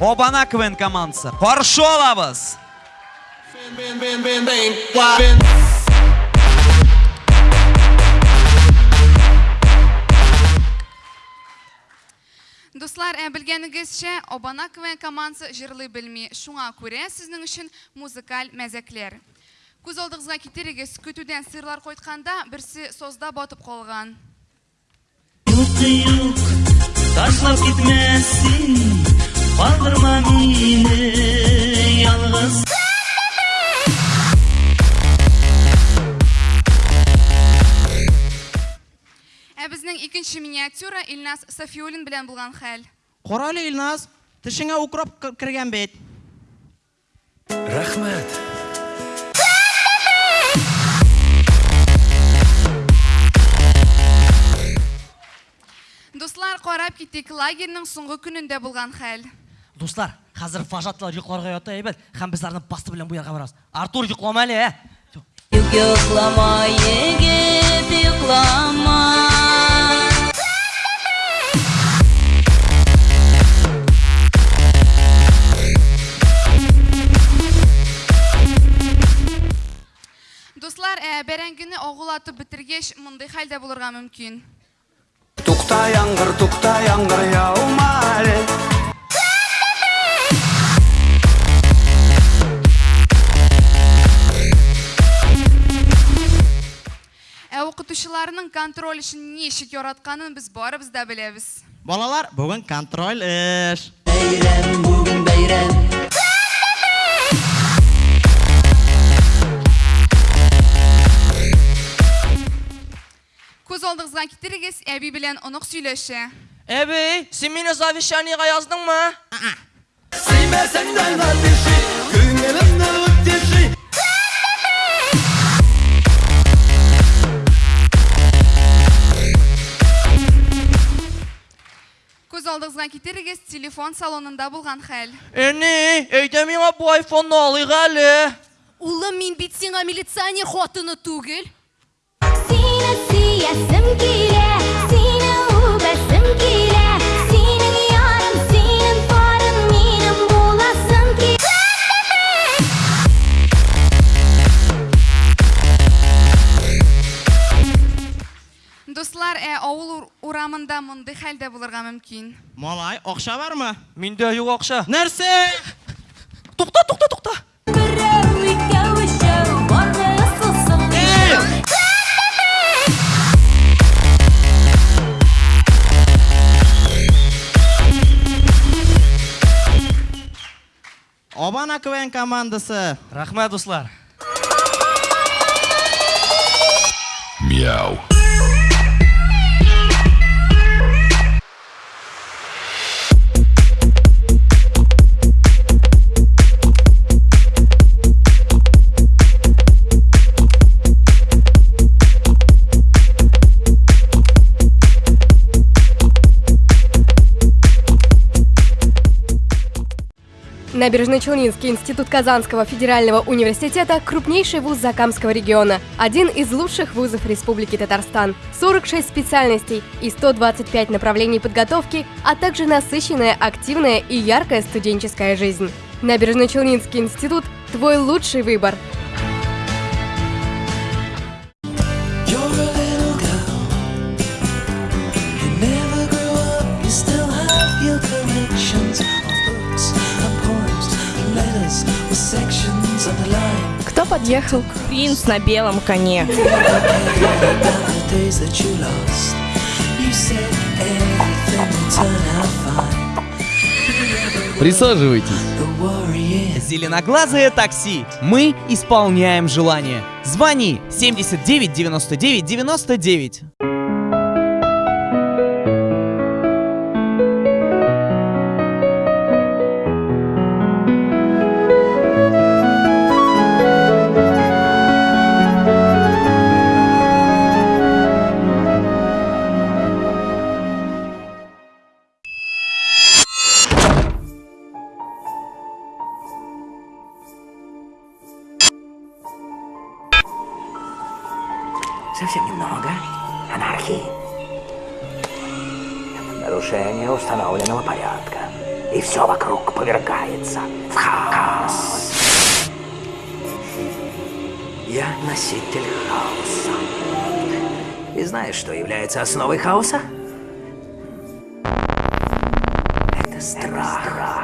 Обана КВН командасы. Қаршы алабыз. Дуслар, ә, білгенігізше, Обана КВН командасы жырлый білмей, шуңа күрә сіздің үшін музыкаль мәзәклер. Күз олдығызға кетерегіз күтуден сырлар қойтканда бірсі созда батып қалған. Юқы юқ, ташлап кетмәссің, қалдырма мені ялғыз. Ә біздің икенче миниатюра Илнас Сафиулин белән булган хәл. Қаралы Илназ, тішіңе укроп кірген бет. Рахмет. Дуслар, қарап китик лагерьнең соңгы көнендә булган хәл. Дуслар, қазір фажаттылар ұйқыларға ята ебет, һәм біз ардың басты белән бу ярга барабыз. Артур йоклама әле, ә? Юк йоклама, егет, йоклама. Дуслар, ә, бәрәңгене агулатып бетергәч, мондый хәлдә булырга мөмкин. Туқта яңғыр, туқта яңғыр укытучыларның контроль өчен ничек яратканын без барыбыз да беләбез. Балалар, бүгін контроль іш. Бәйрәм, бүген бәйрәм. Күз алдыгызга китерегез, әби белән онык сөйләшә. Әбей, сен мине завещаниеға яздыңмы? Сүймесеңден напиши, Күз алдыгызга китерегез, телефон салонында булган хәл. Әне, әйдә миңа бу айфонны алыйк әле. Улым, мин бит сиңа милиционер хатыны түгел. Сине сөйәсем килә, сине үбәсем килә, урамында мондый хәлдә булырга мөмкин. Малай, ақша бармы? Миндә юк акча. Нәрсе? Тукта, тукта, тукта. Берәү, икәү, өчәү, барысы соң. Обана КВН командасы. Рахмәт, дуслар. Мяу. Набережно-Челнинский институт Казанского федерального университета – крупнейший вуз Закамского региона, один из лучших вузов Республики Татарстан. 46 специальностей и 125 направлений подготовки, а также насыщенная, активная и яркая студенческая жизнь. Набережно-Челнинский институт – твой лучший выбор. Кто подъехал? Принц на белом коне. Присаживайтесь. Зеленоглазое такси. Мы исполняем желание. Звони 79 99 99. Совсем немного анархии. Нарушение установленного порядка. и все вокруг повергается в хаос. Я носитель хаоса. И знаешь, что является основой хаоса? Это страх.